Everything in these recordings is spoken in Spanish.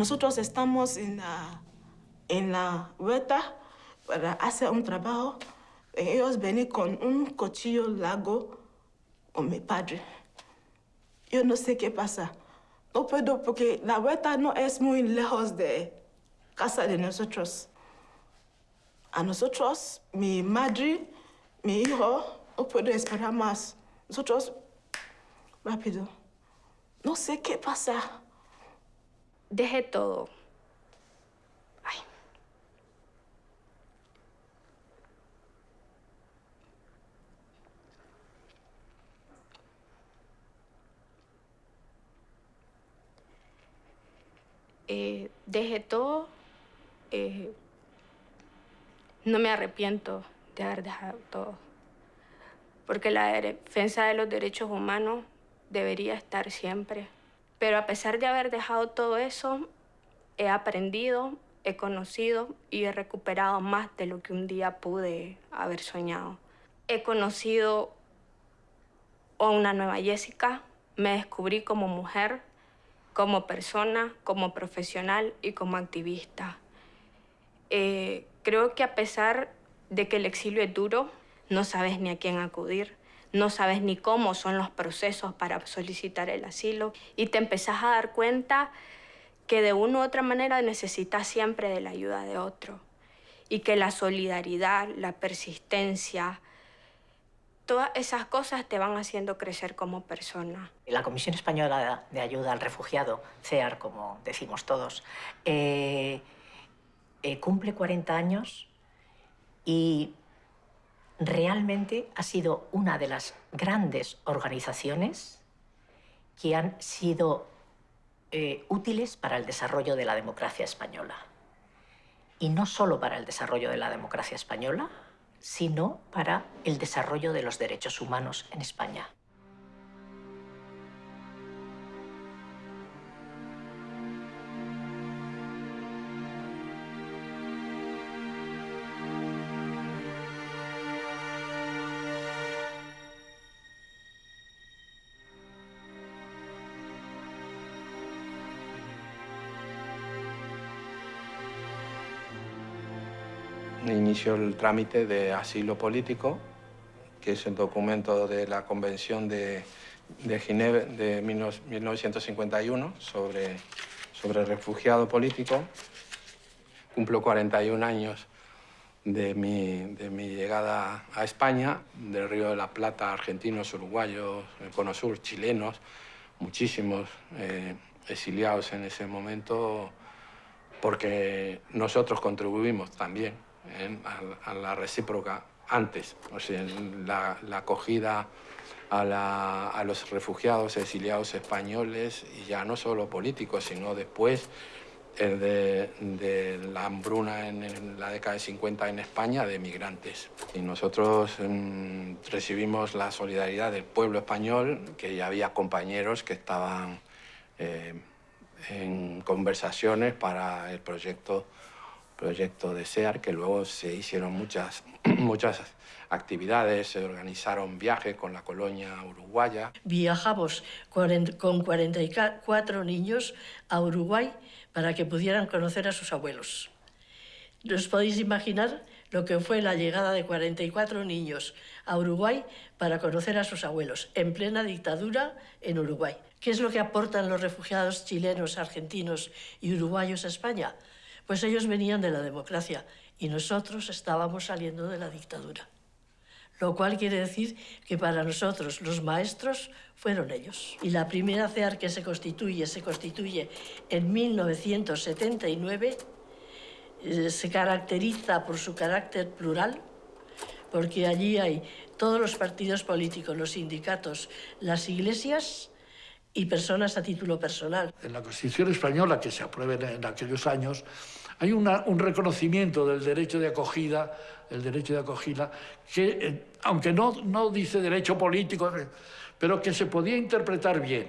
Nosotros estamos en la, en la huerta para hacer un trabajo. Ellos venían con un cuchillo largo con mi padre. Yo no sé qué pasa. No puedo porque la huerta no es muy lejos de casa de nosotros. A nosotros, mi madre, mi hijo, no puedo esperar más. Nosotros, rápido. No sé qué pasa. Deje todo. Ay. Eh, deje todo. Eh, no me arrepiento de haber dejado todo. Porque la defensa de los derechos humanos debería estar siempre. Pero a pesar de haber dejado todo eso, he aprendido, he conocido y he recuperado más de lo que un día pude haber soñado. He conocido a una nueva Jessica, me descubrí como mujer, como persona, como profesional y como activista. Eh, creo que a pesar de que el exilio es duro, no sabes ni a quién acudir, no sabes ni cómo son los procesos para solicitar el asilo y te empezás a dar cuenta que de una u otra manera necesitas siempre de la ayuda de otro y que la solidaridad, la persistencia, todas esas cosas te van haciendo crecer como persona. La Comisión Española de Ayuda al Refugiado, CEAR, como decimos todos, eh, eh, cumple 40 años y realmente ha sido una de las grandes organizaciones que han sido eh, útiles para el desarrollo de la democracia española. Y no solo para el desarrollo de la democracia española, sino para el desarrollo de los derechos humanos en España. Inició el trámite de asilo político, que es el documento de la Convención de, de Ginebra de 1951 sobre, sobre refugiado político. Cumplo 41 años de mi, de mi, llegada a España, del Río de la Plata, argentinos, uruguayos, el Cono Sur, chilenos, muchísimos eh, exiliados en ese momento, porque nosotros contribuimos también a, la recíproca antes, o sea, la, acogida a, los refugiados exiliados españoles, y ya no solo políticos, sino después de, la hambruna en, la década de 50 en España de migrantes. Y nosotros mm, recibimos la solidaridad del pueblo español, que ya había compañeros que estaban eh, en conversaciones para el proyecto proyecto de SEAR, que luego se hicieron muchas, muchas actividades, se organizaron viajes con la colonia uruguaya. Viajamos con 44 niños a Uruguay para que pudieran conocer a sus abuelos. ¿Os podéis imaginar lo que fue la llegada de 44 niños a Uruguay para conocer a sus abuelos en plena dictadura en Uruguay? ¿Qué es lo que aportan los refugiados chilenos, argentinos y uruguayos a España? Pues ellos venían de la democracia y nosotros estábamos saliendo de la dictadura. Lo cual quiere decir que para nosotros los maestros fueron ellos. Y la primera CEAR que se constituye, se constituye en 1979, eh, se caracteriza por su carácter plural, porque allí hay todos los partidos políticos, los sindicatos, las iglesias y personas a título personal. En la Constitución española, que se apruebe en aquellos años, hay un reconocimiento del derecho de acogida, el derecho de acogida, que eh, aunque no, no dice derecho político, pero que se podía interpretar bien.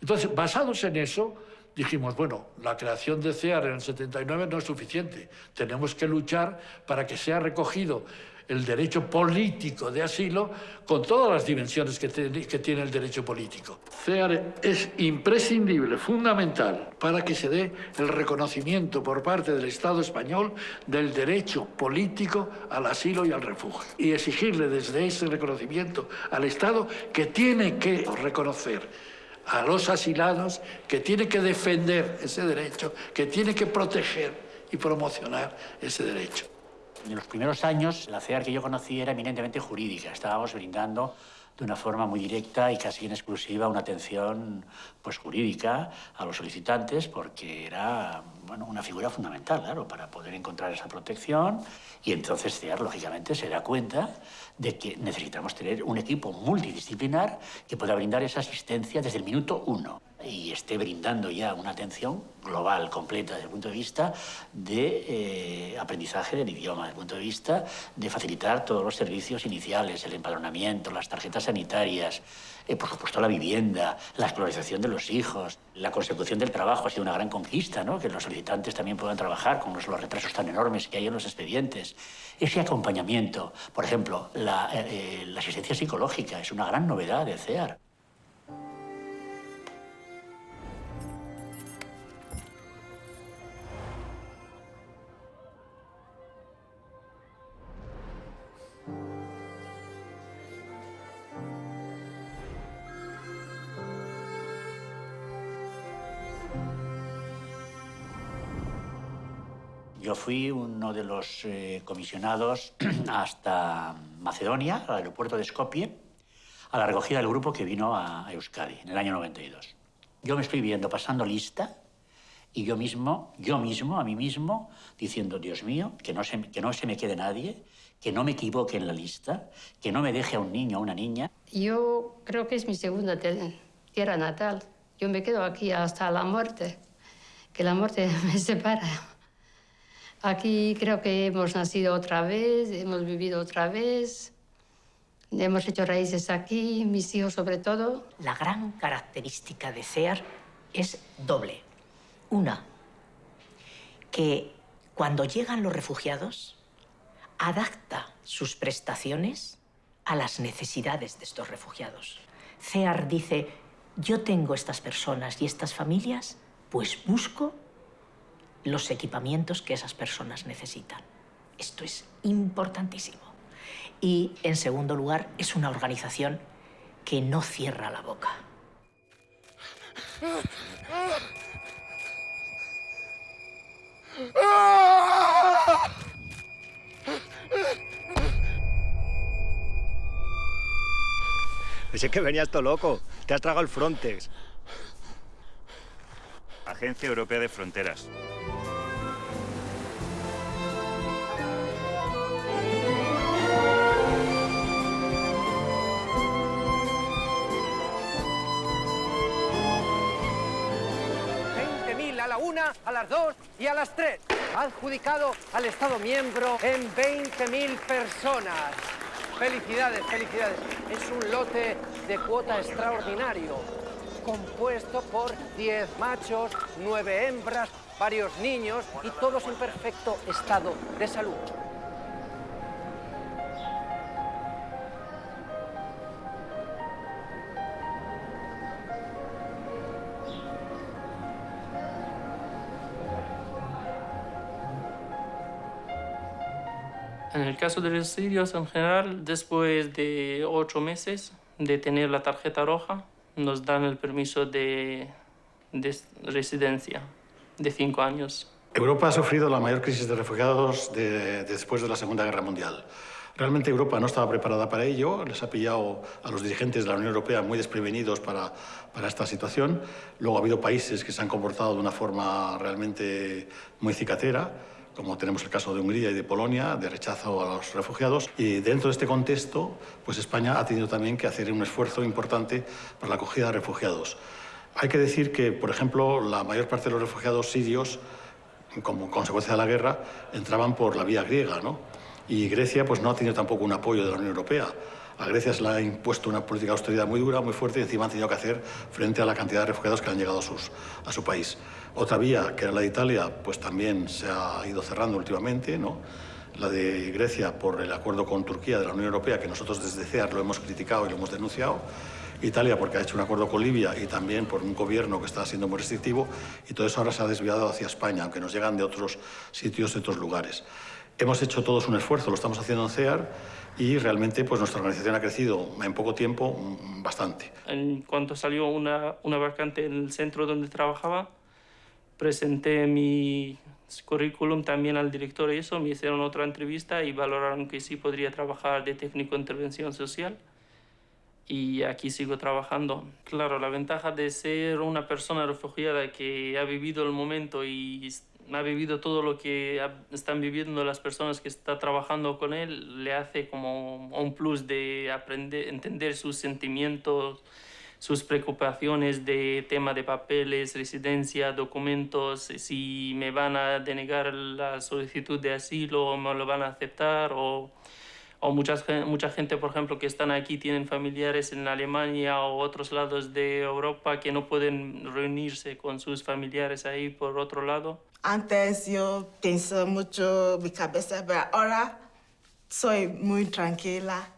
Entonces, basados en eso, dijimos, bueno, la creación de CEAR en el 79 no es suficiente, tenemos que luchar para que sea recogido el derecho político de asilo con todas las dimensiones que, que tiene el derecho político. CEAR es imprescindible, fundamental, para que se dé el reconocimiento por parte del Estado español del derecho político al asilo y al refugio. Y exigirle desde ese reconocimiento al Estado que tiene que reconocer a los asilados, que tiene que defender ese derecho, que tiene que proteger y promocionar ese derecho. En los primeros años, la CEAR que yo conocí era eminentemente jurídica. Estábamos brindando de una forma muy directa y casi en exclusiva una atención pues, jurídica a los solicitantes porque era bueno, una figura fundamental, claro, para poder encontrar esa protección y entonces CEAR, lógicamente, se da cuenta de que necesitamos tener un equipo multidisciplinar que pueda brindar esa asistencia desde el minuto uno y esté brindando ya una atención global, completa, desde el punto de vista de eh, aprendizaje del idioma, desde el punto de vista de facilitar todos los servicios iniciales, el empadronamiento, las tarjetas sanitarias, eh, por supuesto la vivienda, la escolarización de los hijos, la consecución del trabajo ha sido una gran conquista, ¿no? que los solicitantes también puedan trabajar con los, retrasos tan enormes que hay en los expedientes. Ese acompañamiento, por ejemplo, la, eh, la asistencia psicológica es una gran novedad de CEAR. Yo fui uno de los eh, comisionados hasta Macedonia, al aeropuerto de Skopje, a la recogida del grupo que vino a Euskadi en el año 92. Yo me estoy viendo pasando lista y yo mismo, yo mismo, a mí mismo, diciendo, Dios mío, que no se, que no se me quede nadie, que no me equivoque en la lista, que no me deje a un niño o una niña. Yo creo que es mi segunda tierra natal. Yo me quedo aquí hasta la muerte, que la muerte me separa. Aquí creo que hemos nacido otra vez, hemos vivido otra vez, hemos hecho raíces aquí, mis hijos sobre todo. La gran característica de CEAR es doble. Una, que cuando llegan los refugiados, adapta sus prestaciones a las necesidades de estos refugiados. CEAR dice, yo tengo estas personas y estas familias, pues busco los equipamientos que esas personas necesitan. Esto es importantísimo. Y, en segundo lugar, es una organización que no cierra la boca. Pensé que venías todo loco. Te has tragado el Frontex. Agencia Europea de Fronteras. La una, a las dos y a las tres. Adjudicado al Estado miembro en 20.000 personas. Felicidades, felicidades. Es un lote de cuota extraordinario, compuesto por 10 machos, 9 hembras, varios niños y todos en perfecto estado de salud. En el caso de los sirios en general, después de ocho meses de tener la tarjeta roja, nos dan el permiso de, residencia de cinco años. Europa ha sufrido la mayor crisis de refugiados después de la Segunda Guerra Mundial. Realmente Europa no estaba preparada para ello, les ha pillado a los dirigentes de la Unión Europea muy desprevenidos para, para esta situación. Luego ha habido países que se han comportado de una forma realmente muy cicatera como tenemos el caso de Hungría y de Polonia, de rechazo a los refugiados. Y dentro de este contexto, pues España ha tenido también que hacer un esfuerzo importante para la acogida de refugiados. Hay que decir que, por ejemplo, la mayor parte de los refugiados sirios, como consecuencia de la guerra, entraban por la vía griega, ¿no? Y Grecia pues, no ha tenido tampoco un apoyo de la Unión Europea. A Grecia se le ha impuesto una política de austeridad muy dura, muy fuerte, y encima han tenido que hacer frente a la cantidad de refugiados que han llegado a, su país. Otra vía, que era la de Italia, pues también se ha ido cerrando últimamente, ¿no? la de Grecia por el acuerdo con Turquía de la Unión Europea, que nosotros desde CEAR lo hemos criticado y lo hemos denunciado. Italia porque ha hecho un acuerdo con Libia y también por un gobierno que está siendo muy restrictivo y todo eso ahora se ha desviado hacia España, aunque nos llegan de otros sitios, de otros lugares. Hemos hecho todos un esfuerzo, lo estamos haciendo en CEAR y realmente pues nuestra organización ha crecido en poco tiempo mm, bastante. En cuanto salió una, una vacante en el centro donde trabajaba, presenté mi currículum también al director y eso, me hicieron otra entrevista y valoraron que sí podría trabajar de técnico de intervención social y aquí sigo trabajando. Claro, la ventaja de ser una persona refugiada que ha vivido el momento y ha vivido todo lo que están viviendo las personas que están trabajando con él, le hace como un plus de aprender, entender sus sentimientos, sus preocupaciones de tema de papeles, residencia, documentos, si me van a denegar la solicitud de asilo o me lo van a aceptar o o muchas, mucha gente, por ejemplo, que están aquí tienen familiares en Alemania o otros lados de Europa que no pueden reunirse con sus familiares ahí por otro lado. Antes yo pensé mucho mi cabeza, pero ahora soy muy tranquila.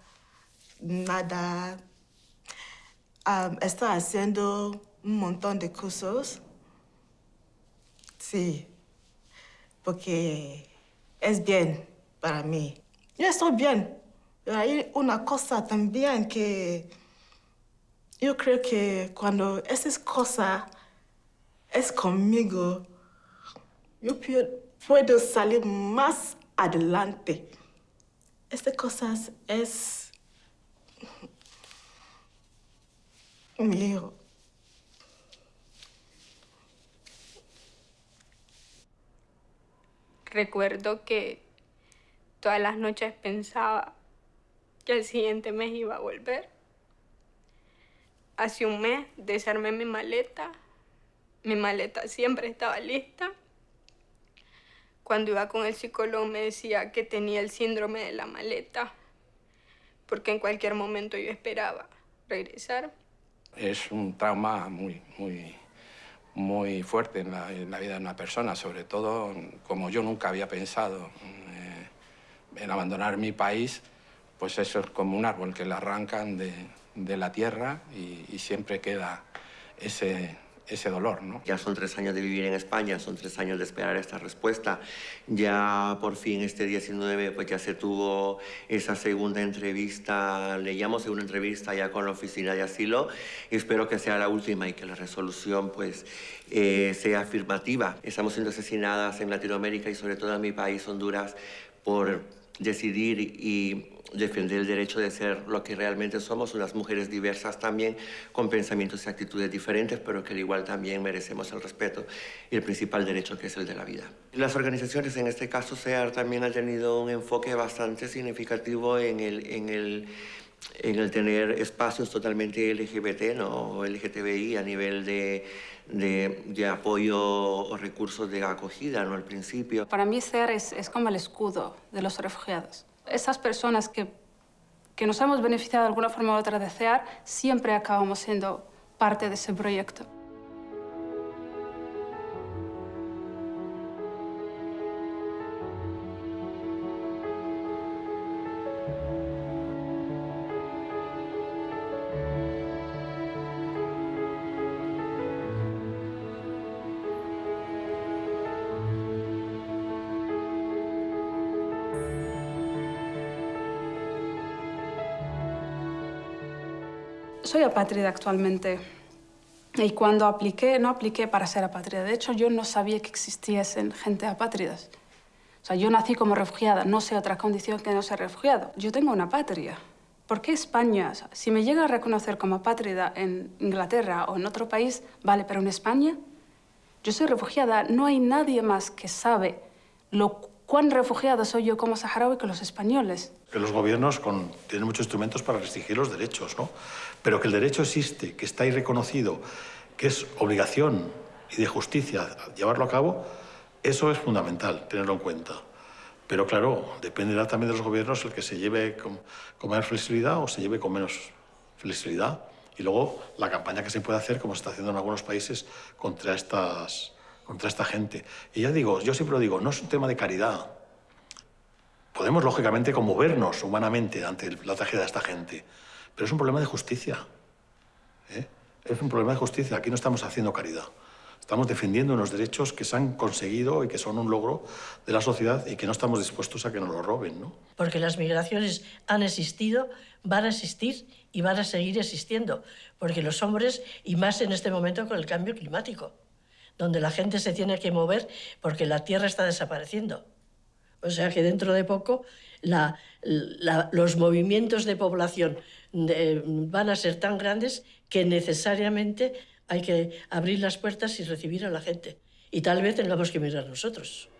Nada. Estoy haciendo un montón de cursos. Sí, porque es bien para mí. Yo estoy bien. Hay una cosa también que yo creo que cuando esa cosa es conmigo, yo puedo salir más adelante. Esta cosa es mío. Recuerdo que Todas las noches pensaba que el siguiente mes iba a volver. Hace un mes desarmé mi maleta. Mi maleta siempre estaba lista. Cuando iba con el psicólogo me decía que tenía el síndrome de la maleta, porque en cualquier momento yo esperaba regresar. Es un trauma muy, muy, muy fuerte en la, vida de una persona, sobre todo como yo nunca había pensado en abandonar mi país, pues eso es como un árbol que le arrancan de, la tierra y, siempre queda ese, ese dolor, ¿no? Ya son tres años de vivir en España, son tres años de esperar esta respuesta. Ya por fin este 19 pues ya se tuvo esa segunda entrevista, le llamo segunda entrevista ya con la oficina de asilo espero que sea la última y que la resolución pues eh, sea afirmativa. Estamos siendo asesinadas en Latinoamérica y sobre todo en mi país, Honduras, por decidir y defender el derecho de ser lo que realmente somos, unas mujeres diversas también, con pensamientos y actitudes diferentes, pero que al igual también merecemos el respeto y el principal derecho que es el de la vida. Las organizaciones, en este caso SEAR, también han tenido un enfoque bastante significativo en el, en el, en el tener espacios totalmente LGBT, ¿no? LGTBI a nivel de de, de, apoyo o recursos de acogida ¿no? al principio. Para mí SER es, es, como el escudo de los refugiados. Esas personas que, que nos hemos beneficiado de alguna forma u otra de CEAR, siempre acabamos siendo parte de ese proyecto. Soy apátrida actualmente. Y cuando apliqué, no apliqué para ser apátrida. De hecho, yo no sabía que existiesen gente apátridas. O sea, yo nací como refugiada, no sé otra condición que no ser refugiado. Yo tengo una patria. ¿Por qué España? si me llega a reconocer como apátrida en Inglaterra o en otro país, vale, pero en España, yo soy refugiada. No hay nadie más que sabe lo cuán refugiada soy yo como saharaui que los españoles. Que los gobiernos con, tienen muchos instrumentos para restringir los derechos, ¿no? Pero que el derecho existe, que está ahí reconocido, que es obligación y de justicia llevarlo a cabo, eso es fundamental, tenerlo en cuenta. Pero claro, dependerá también de los gobiernos el que se lleve con, con más flexibilidad o se lleve con menos flexibilidad. Y luego la campaña que se puede hacer, como se está haciendo en algunos países, contra estas contra esta gente. Y ya digo, yo siempre lo digo, no es un tema de caridad. podemos, lógicamente, conmovernos humanamente ante la tragedia de esta gente, pero es un problema de justicia. ¿eh? Es un problema de justicia. Aquí no estamos haciendo caridad. Estamos defendiendo unos derechos que se han conseguido y que son un logro de la sociedad y que no estamos dispuestos a que nos lo roben. ¿no? Porque las migraciones han existido, van a existir y van a seguir existiendo. Porque los hombres, y más en este momento con el cambio climático, donde la gente se tiene que mover porque la tierra está desapareciendo. O sea que dentro de poco los movimientos de población van a ser tan grandes que necesariamente hay que abrir las puertas y recibir a la gente. Y tal vez tengamos que mirar nosotros.